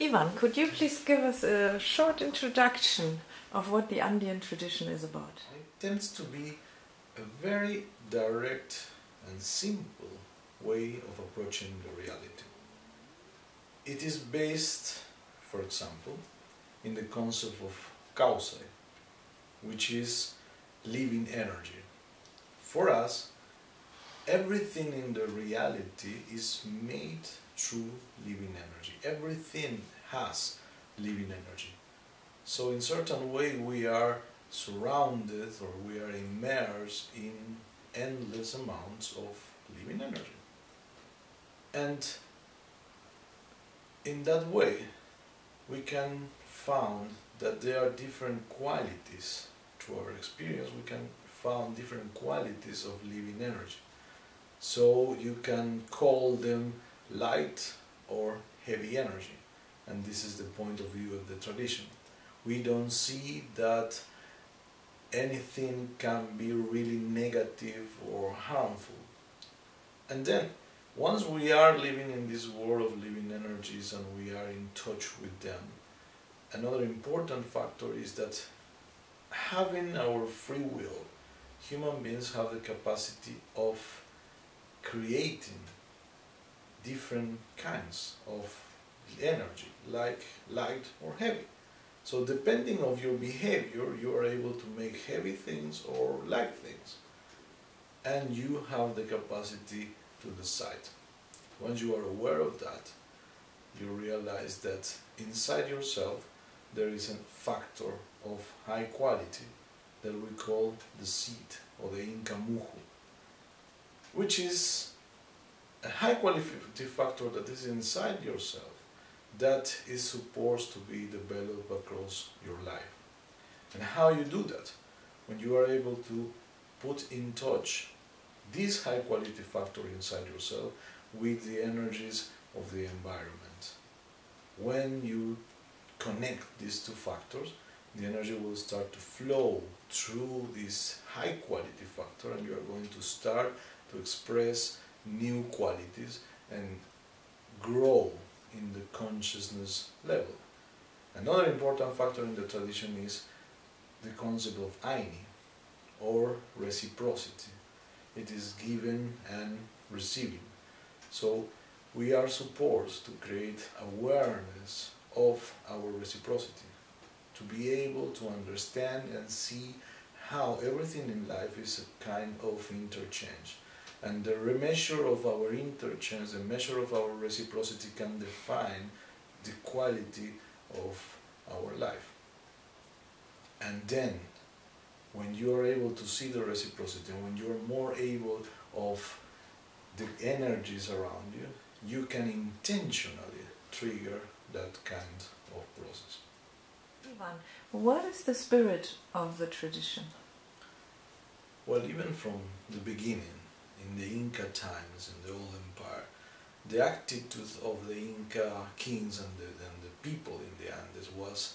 Ivan, could you please give us a short introduction of what the Andean tradition is about? It tends to be a very direct and simple way of approaching the reality. It is based, for example, in the concept of kawsay, which is living energy. For us, everything in the reality is made through living energy. Everything has living energy. So in certain way we are surrounded or we are immersed in endless amounts of living energy. And in that way we can find that there are different qualities to our experience. We can find different qualities of living energy. So you can call them light or heavy energy. And this is the point of view of the tradition. We don't see that anything can be really negative or harmful. And then, once we are living in this world of living energies and we are in touch with them, another important factor is that having our free will, human beings have the capacity of creating different kinds of energy, like light or heavy. So depending of your behavior, you are able to make heavy things or light things. And you have the capacity to decide. Once you are aware of that, you realize that inside yourself there is a factor of high quality that we call the seed or the Inca Muhu, which is a high quality factor that is inside yourself that is supposed to be developed across your life. And how you do that? When you are able to put in touch this high quality factor inside yourself with the energies of the environment. When you connect these two factors, the energy will start to flow through this high quality factor and you are going to start to express new qualities and grow in the consciousness level. Another important factor in the tradition is the concept of ayni or reciprocity. It is giving and receiving. So we are supposed to create awareness of our reciprocity, to be able to understand and see how everything in life is a kind of interchange. And the measure of our interchange, the measure of our reciprocity can define the quality of our life. And then, when you are able to see the reciprocity, when you are more able of the energies around you, you can intentionally trigger that kind of process. Ivan, what is the spirit of the tradition? Well, even from the beginning, in the Inca times, in the old empire, the attitude of the Inca kings and the, and the people in the Andes was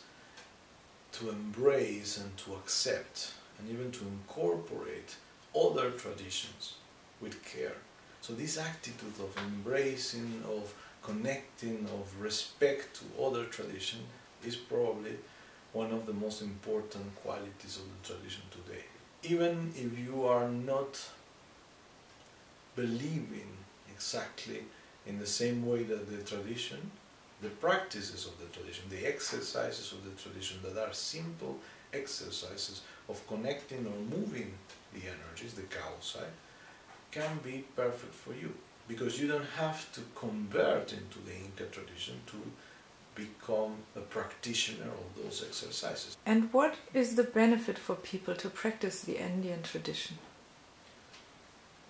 to embrace and to accept and even to incorporate other traditions with care. So this attitude of embracing, of connecting, of respect to other tradition is probably one of the most important qualities of the tradition today. Even if you are not believing exactly in the same way that the tradition, the practices of the tradition, the exercises of the tradition that are simple exercises of connecting or moving the energies, the kawsay, can be perfect for you. Because you don't have to convert into the Inca tradition to become a practitioner of those exercises. And what is the benefit for people to practice the Andean tradition?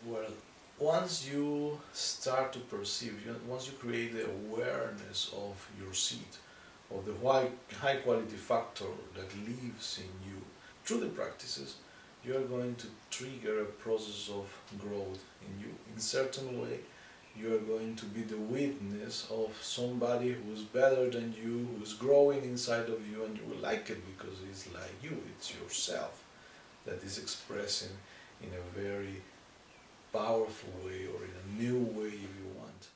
Well, once you start to perceive, once you create the awareness of your seed, of the high quality factor that lives in you through the practices, you are going to trigger a process of growth in you. In certain way, you are going to be the witness of somebody who's better than you, who's growing inside of you, and you will like it because it's like you, it's yourself that is expressing in a very powerful way or in a new way if you want.